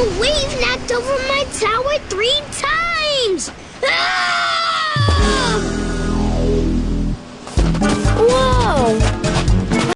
The wave knocked over my tower three times!